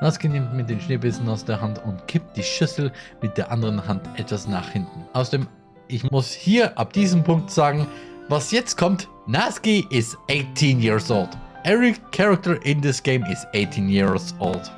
Natsuki nimmt mit den Schneebissen aus der Hand und kippt die Schüssel mit der anderen Hand etwas nach hinten. Außerdem, ich muss hier ab diesem Punkt sagen, was jetzt kommt, Natsuki is 18 years old. Every character in this game is 18 years old.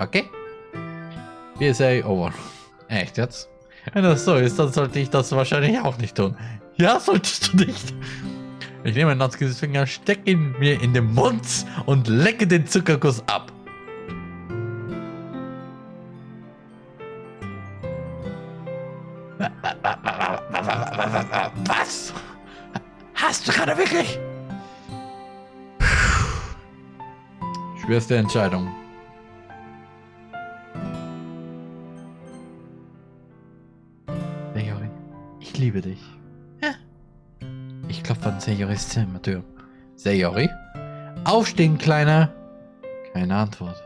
Okay? PSA over. Echt jetzt? Wenn das so ist, dann sollte ich das wahrscheinlich auch nicht tun. Ja, solltest du nicht. Ich nehme Natskis Finger, stecke ihn mir in den Mund und lecke den Zuckerkuss ab. Was? Hast du gerade wirklich? Schwerste Entscheidung. Sayori, ich liebe dich. Ja. Ich klopfe an Sayoris Zimmertür. Sayori? Aufstehen, Kleiner! Keine Antwort.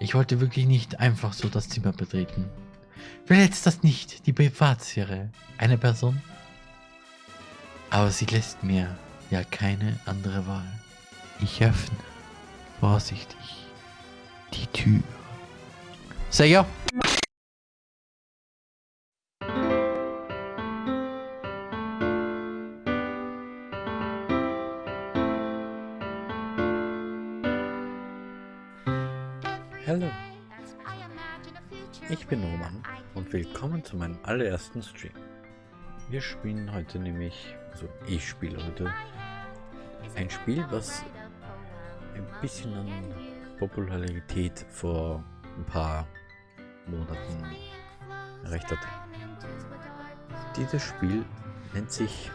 Ich wollte wirklich nicht einfach so das Zimmer betreten. Verletzt das nicht die Privatsphäre einer Person? Aber sie lässt mir ja keine andere Wahl. Ich öffne vorsichtig die Tür. Sayer! Hallo, Roman und willkommen zu meinem allerersten Stream. Wir spielen heute nämlich, also ich spiele heute, ein Spiel, was ein bisschen an Popularität vor ein paar Monaten erreicht hat. Dieses Spiel nennt sich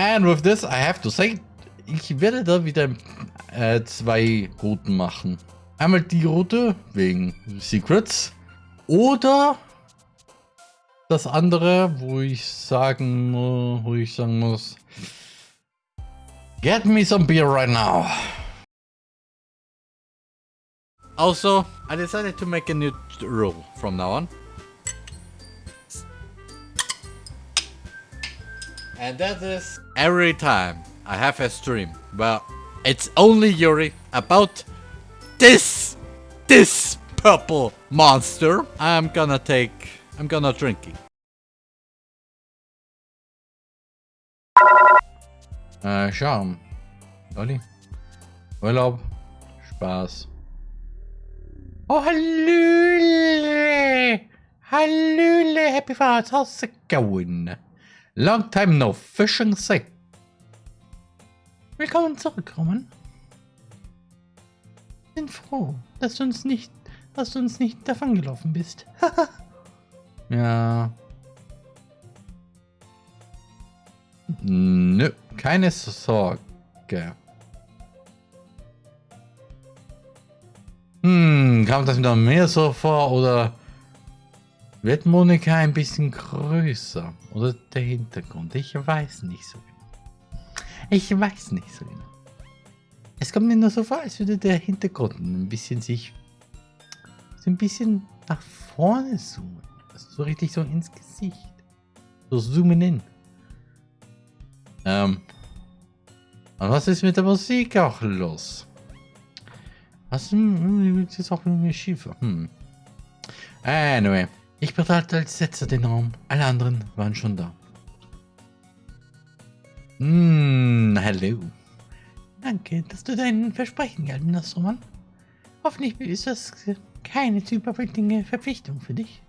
And with this, I have to say, ich werde da wieder äh, zwei Routen machen. Einmal die Route wegen Secrets oder das andere, wo ich sagen, wo ich sagen muss, get me some beer right now. Also, I decided to make a new rule from now on. And that is every time I have a stream. Well, it's only Yuri about this, this purple monster. I'm gonna take, I'm gonna drinking. Äh, uh, Charme. Olli. Urlaub. Spaß. Oh, Hallöle! Hallöle! Happy Father's how's it going? Long time no fishing say. Willkommen zurück, Roman. Bin froh, dass du uns nicht, dass du uns nicht davongelaufen bist. ja. Nö, keine Sorge. Hm, kam das wieder mehr so vor oder wird Monika ein bisschen größer? Oder der Hintergrund? Ich weiß nicht so genau. Ich weiß nicht so genau. Es kommt mir nur so vor, als würde der Hintergrund ein bisschen sich so ein bisschen nach vorne zoomen. Also so richtig so ins Gesicht. So zoomen in. Ähm. Und was ist mit der Musik auch los? Was hm, ist jetzt auch mit mir schief? Hm. Anyway. Ich betrat als letzter den Raum. Alle anderen waren schon da. Hm, hallo. Danke, dass du dein Versprechen gehalten hast, Roman. Hoffentlich ist das keine zu überwältigende Verpflichtung für dich.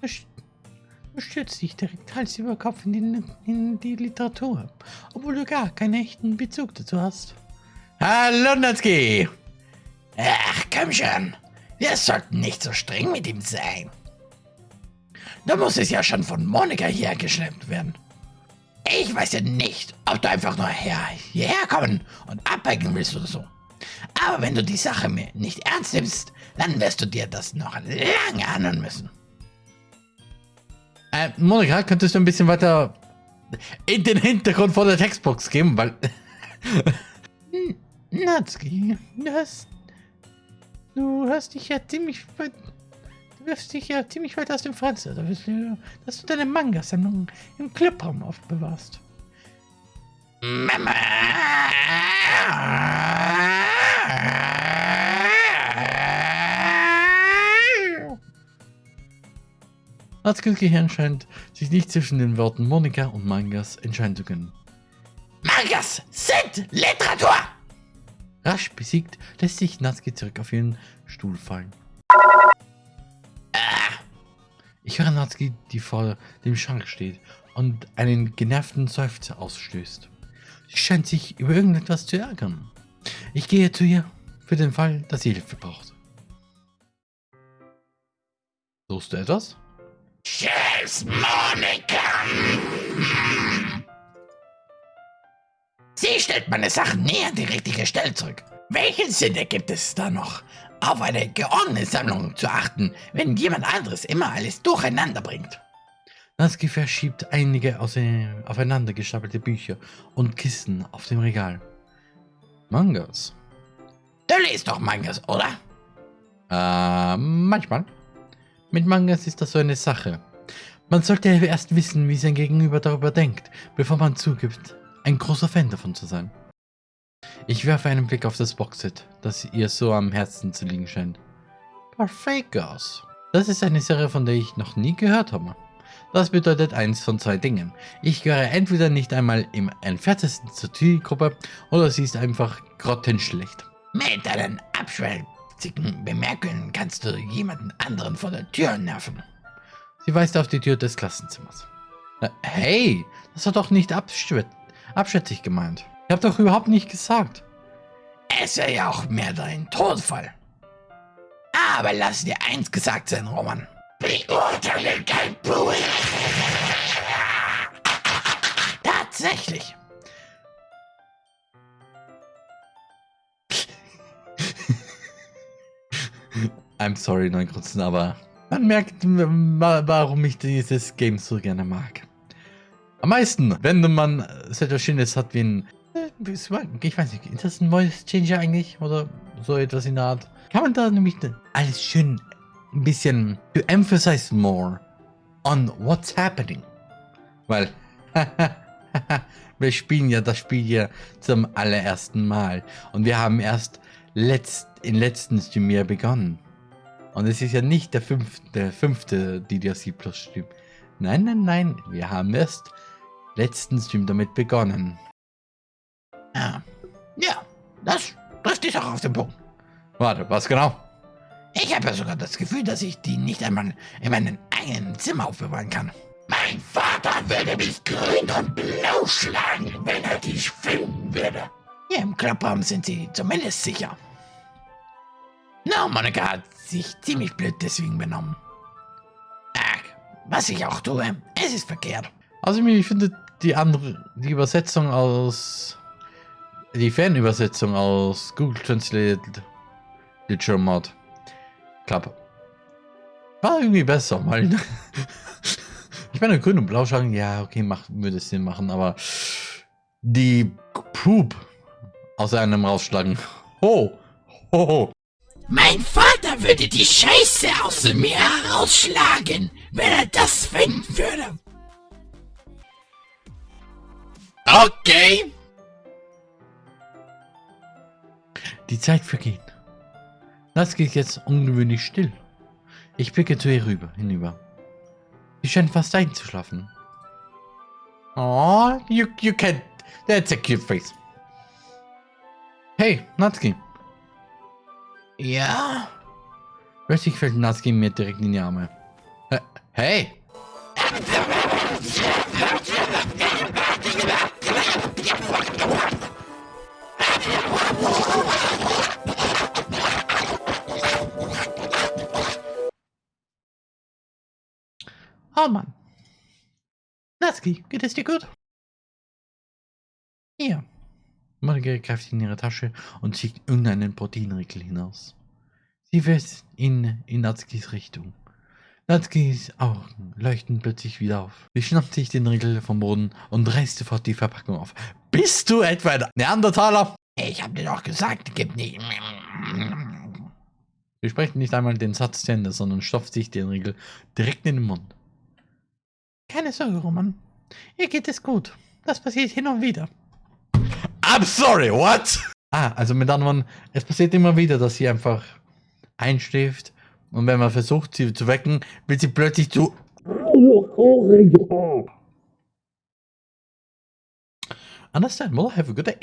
Du, du stürzt dich direkt Hals über Kopf in die, in die Literatur, obwohl du gar keinen echten Bezug dazu hast. Hallo, Natsuki! Ach, komm schon. Wir sollten nicht so streng mit ihm sein. Da muss es ja schon von Monika hierher geschleppt werden. Ich weiß ja nicht, ob du einfach nur her, hierher kommen und abhängen willst oder so. Aber wenn du die Sache mir nicht ernst nimmst, dann wirst du dir das noch lange anhören müssen. Äh, Monika, könntest du ein bisschen weiter in den Hintergrund vor der Textbox gehen, weil... Natsuki, du hast... Du hast dich ja ziemlich wirfst dich ja ziemlich weit aus dem Fenster, dass du, dass du deine Manga-Sammlung im Clubraum aufbewahrst. Mama! Natskis Gehirn scheint sich nicht zwischen den Worten Monika und Mangas entscheiden zu können. Mangas sind Literatur! Rasch besiegt lässt sich Natsuki zurück auf ihren Stuhl fallen. Ich höre Natsuki, die vor dem Schrank steht und einen genervten Seufzer ausstößt. Sie scheint sich über irgendetwas zu ärgern. Ich gehe zu ihr für den Fall, dass sie Hilfe braucht. Suchst du etwas? Tschüss, Monika. Sie stellt meine Sachen nie an die richtige Stelle zurück. Welchen Sinn ergibt es da noch, auf eine geordnete Sammlung zu achten, wenn jemand anderes immer alles durcheinander bringt? Natsuki verschiebt einige aufeinander gestapelte Bücher und Kisten auf dem Regal. Mangas. Du liest doch Mangas, oder? Äh, manchmal. Mit Mangas ist das so eine Sache. Man sollte erst wissen, wie sein Gegenüber darüber denkt, bevor man zugibt, ein großer Fan davon zu sein. Ich werfe einen Blick auf das Boxset, das ihr so am Herzen zu liegen scheint. Parfagos. Das ist eine Serie, von der ich noch nie gehört habe. Das bedeutet eins von zwei Dingen. Ich gehöre entweder nicht einmal im entferntesten zur Zielgruppe oder sie ist einfach grottenschlecht. Mit deinen Abschwell witzigen Bemerkungen kannst du jemanden anderen vor der Tür nerven. Sie weist auf die Tür des Klassenzimmers. Äh, hey, das hat doch nicht abschätzig gemeint. Ich habe doch überhaupt nicht gesagt. Es wäre ja auch mehr dein Todfall. Aber lass dir eins gesagt sein, Roman. Beurteile kein Buch. Tatsächlich. I'm sorry, Neugrützen, aber man merkt, warum ich dieses Game so gerne mag. Am meisten, wenn man so etwas Schönes hat wie ein... Ich weiß nicht, ist das ein Voice Changer eigentlich? Oder so etwas in der Art? Kann man da nämlich alles schön ein bisschen to emphasize more on what's happening? Weil, wir spielen ja das Spiel hier zum allerersten Mal. Und wir haben erst letzt, in letzten Stream ja begonnen. Und es ist ja nicht der fünfte, der fünfte DDRC Plus Stream. Nein, nein, nein. Wir haben erst letzten Stream damit begonnen. Ja, ja das trifft dich auch auf den Punkt. Warte, was genau? Ich habe ja sogar das Gefühl, dass ich die nicht einmal in meinem eigenen Zimmer aufbewahren kann. Mein Vater würde mich grün und blau schlagen, wenn er dich finden würde. Hier im Clubraum sind sie zumindest sicher. Na, Monika hat sich ziemlich blöd deswegen benommen. Ach, was ich auch tue, es ist verkehrt. Also ich finde die andere, die Übersetzung aus, die Fanübersetzung aus Google Translate Literal Mod Club war irgendwie besser, weil ich meine grün und blau schauen, ja okay, macht, würde Sinn machen, aber die Poop aus einem rausschlagen. Ho, ho, ho. Mein Vater würde die Scheiße aus mir herausschlagen, wenn er das finden würde. Okay. Die Zeit vergeht. Das geht jetzt ungewöhnlich still. Ich blicke zu ihr rüber, hinüber. Sie scheint fast einzuschlafen. Oh, you, you can't. That's a cute face. Hey, Natsuki. Ja? Plötzlich fällt Natsuki mir direkt in die Arme. Hey! Oh Mann. Natsuki, geht es dir gut? Hier. Marge greift in ihre Tasche und zieht irgendeinen Proteinriegel hinaus. Sie wirft ihn in Natskis Richtung. Natskis Augen leuchten plötzlich wieder auf. Sie schnappt sich den Riegel vom Boden und reißt sofort die Verpackung auf. Bist du etwa ein Neandertaler? Ich hab dir doch gesagt, gib nicht. Sie sprechen nicht einmal den Satz zu Ende, sondern stopft sich den Riegel direkt in den Mund. Keine Sorge, Roman. Ihr geht es gut. Das passiert hin und wieder. I'm sorry, what? Ah, also mit anderen, es passiert immer wieder, dass sie einfach einschläft und wenn man versucht, sie zu wecken, wird sie plötzlich zu. Understandable, have a good day.